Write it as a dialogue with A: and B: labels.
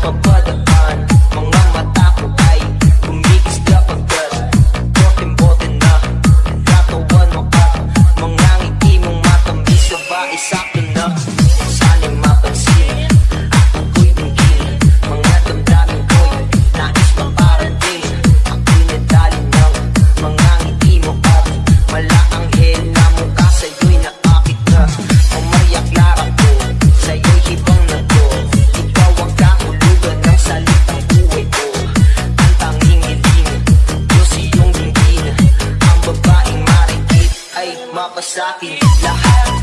A: pagpadaan Mga mata ko ay gumigisda pagdas Botin-botin na, nakatawan mo at Mga ngiti mong matambis na ba isakit mapasakin lahat